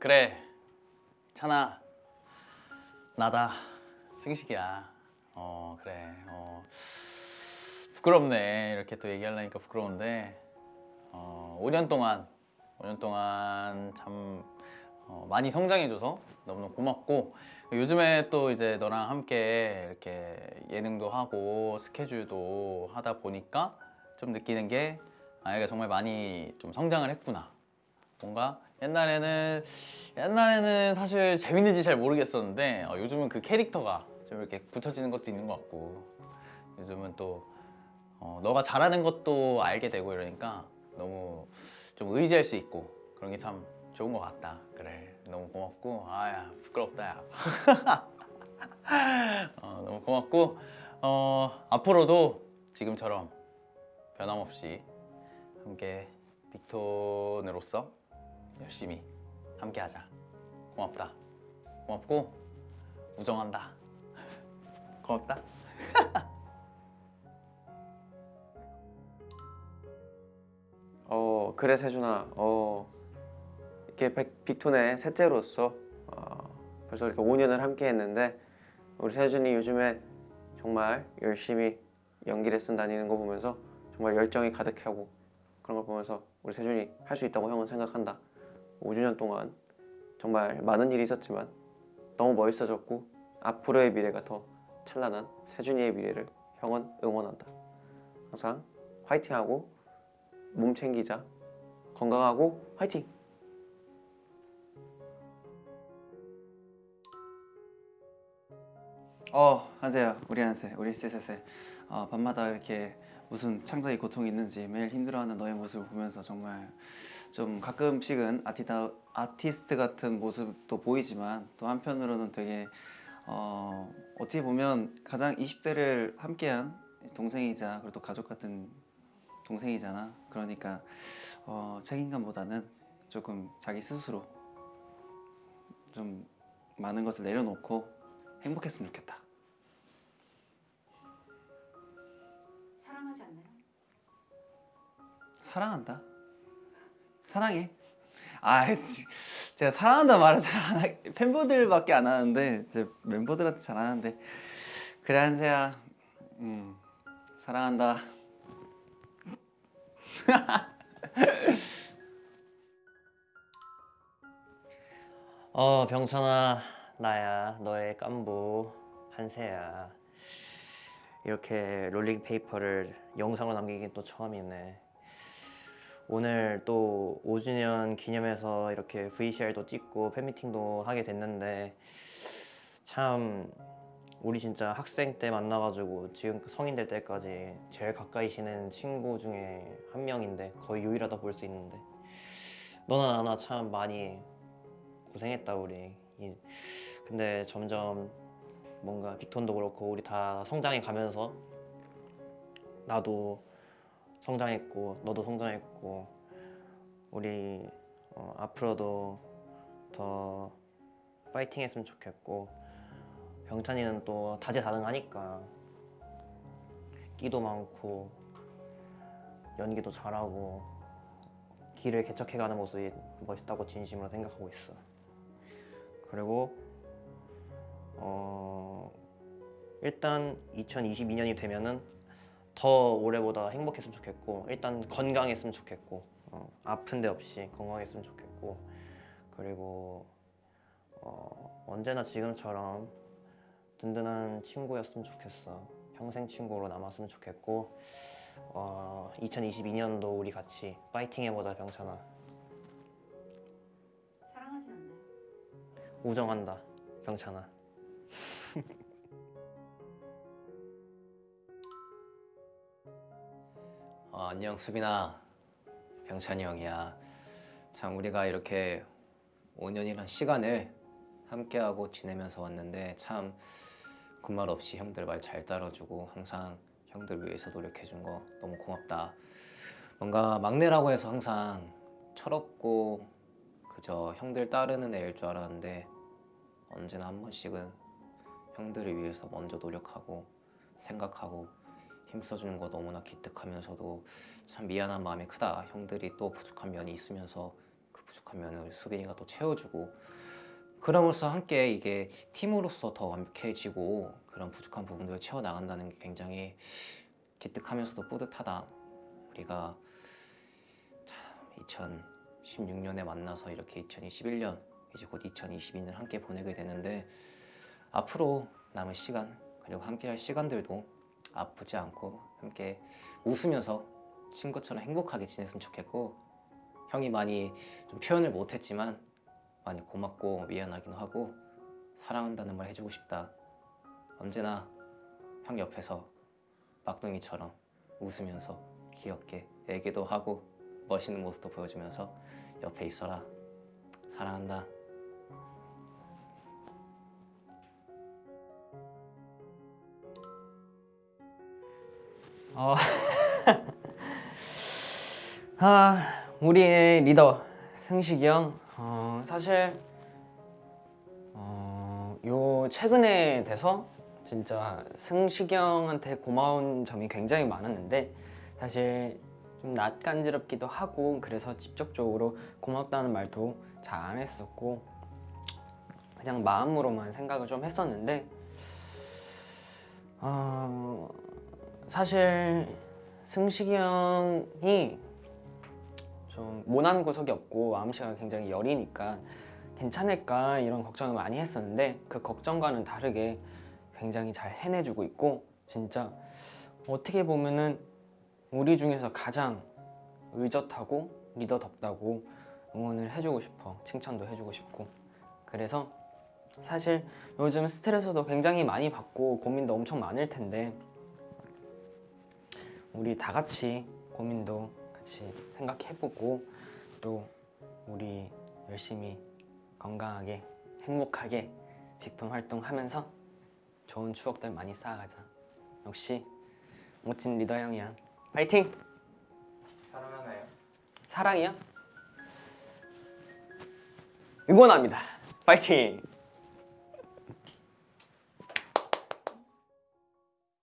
그래. 찬아. 나다. 승식이야. 어 그래. 어. 부끄럽네. 이렇게 또 얘기하려니까 부끄러운데. 어 5년 동안 5년 동안 참 어, 많이 성장해줘서 너무너무 고맙고 요즘에 또 이제 너랑 함께 이렇게 예능도 하고 스케줄도 하다 보니까 좀 느끼는 게 아이가 정말 많이 좀 성장을 했구나 뭔가 옛날에는 옛날에는 사실 재밌는지 잘 모르겠었는데 어, 요즘은 그 캐릭터가 좀 이렇게 붙여지는 것도 있는 것 같고 요즘은 또 어, 너가 잘하는 것도 알게 되고 이러니까 너무 좀 의지할 수 있고 그런 게 참 좋은 것 같다. 그래 너무 고맙고 아야 부끄럽다 야. 어, 너무 고맙고 어, 앞으로도 지금처럼 변함없이 함께 빅톤으로서 열심히 함께 하자. 고맙다. 고맙고 우정한다. 고맙다. 어 그래 세준아. 어 이렇게 백- 빅톤의 셋째로서 어, 벌써 이렇게 5년을 함께 했는데 우리 세준이 요즘에 정말 열심히 연기 레슨 다니는 거 보면서 정말 열정이 가득하고 그런 걸 보면서 우리 세준이 할 수 있다고 형은 생각한다 5주년 동안 정말 많은 일이 있었지만 너무 멋있어졌고 앞으로의 미래가 더 찬란한 세준이의 미래를 형은 응원한다. 항상 화이팅하고 몸 챙기자. 건강하고 화이팅! 어, 한세야, 우리 한세, 우리 쎄쎄쎄. 어, 밤마다 이렇게 무슨 창작의 고통이 있는지 매일 힘들어하는 너의 모습을 보면서 정말 좀 가끔씩은 아티다, 아티스트 같은 모습도 보이지만 또 한편으로는 되게 어, 어떻게 보면 가장 20대를 함께한 동생이자 그리고 또 가족 같은 동생이잖아. 그러니까 어, 책임감보다는 조금 자기 스스로 좀 많은 것을 내려놓고 행복했으면 좋겠다. 사랑한다. 사랑해. 아, 지- 제가 사랑한다 말을 잘 안 하, 팬분들밖에 안 하는데 제 멤버들한테 잘 하는데 그래 한세야, 음, 사랑한다. 어 병찬아 나야 너의 깐부 한세야 이렇게 롤링 페이퍼를 영상으로 남기긴 또 처음이네 오늘 또 5주년 기념해서 이렇게 VCR도 찍고 팬미팅도 하게 됐는데 참 우리 진짜 학생 때 만나가지고 지금 성인 될 때까지 제일 가까이 지낸 친구 중에 한 명인데 거의 유일하다 볼 수 있는데 너나 나나 참 많이 고생했다 우리. 이- 근데 점점 뭔가 빅톤도 그렇고 우리 다 성장해 가면서 나도 성장했고 너도 성장했고 우리 어, 앞으로도 더 파이팅 했으면 좋겠고 병찬이는 또 다재다능하니까 끼도 많고 연기도 잘하고 길을 개척해가는 모습이 멋있다고 진심으로 생각하고 있어. 그리고 어 일단 2022년이 되면은 더 올해보다 행복했으면 좋겠고 일단 건강했으면 좋겠고 어, 아픈 데 없이 건강했으면 좋겠고 그리고 어, 언제나 지금처럼 든든한 친구였으면 좋겠어. 평생 친구로 남았으면 좋겠고 어, 2022년도 우리 같이 파이팅 해보자 병찬아. 사랑하지 않나요? 우정한다 병찬아 어, 안녕 수빈아. 병찬이 형이야. 참 우리가 이렇게 5년이란 시간을 함께하고 지내면서 왔는데 참 군말 없이 형들 말 잘 따라주고 항상 형들 위해서 노력해준 거 너무 고맙다. 뭔가 막내라고 해서 항상 철없고 그저 형들 따르는 애일 줄 알았는데 언제나 한 번씩은 형들을 위해서 먼저 노력하고 생각하고 힘써주는 거 너무나 기특하면서도 참 미안한 마음이 크다. 형들이 또 부족한 면이 있으면서 그 부족하면 우리 수빈이가 또 채워주고 그럼으로써 함께 이게 팀으로서 더 완벽해지고 그런 부족한 부분들을 채워 나간다는 게 굉장히 기특하면서도 뿌듯하다. 우리가 참 2016년에 만나서 이렇게 2021년 이제 곧 2022년 함께 보내게 되는데 앞으로 남은 시간 그리고 함께할 시간들도 아프지 않고 함께 웃으면서 친구처럼 행복하게 지냈으면 좋겠고 형이 많이 좀 표현을 못했지만 많이 고맙고 미안하기도 하고 사랑한다는 말 해주고 싶다. 언제나 형 옆에서 막둥이처럼 웃으면서 귀엽게 얘기도 하고 멋있는 모습도 보여주면서 옆에 있어라. 사랑한다 어. 아, 우리의 리더 승식이 형. 어, 사실 어, 요 최근에 돼서 진짜 승식이 형한테 고마운 점이 굉장히 많았는데 사실 좀 낯간지럽기도 하고 그래서 직접적으로 고맙다는 말도 잘 안 했었고 그냥 마음으로만 생각을 좀 했었는데 어, 사실 승식이 형이 좀 모난 구석이 없고 마음씨가 굉장히 여리니까 괜찮을까 이런 걱정을 많이 했었는데 그 걱정과는 다르게 굉장히 잘 해내주고 있고 진짜 어떻게 보면은 우리 중에서 가장 의젓하고 리더답다고 응원을 해주고 싶어 칭찬도 해주고 싶고. 그래서 사실 요즘 스트레스도 굉장히 많이 받고 고민도 엄청 많을 텐데 우리 다 같이 고민도 같이 생각해보고 또 우리 열심히 건강하게 행복하게 빅톤 활동하면서 좋은 추억들 많이 쌓아가자 역시 멋진 리더 형이야 파이팅! 사랑하나요? 사랑이요? 응원합니다 파이팅!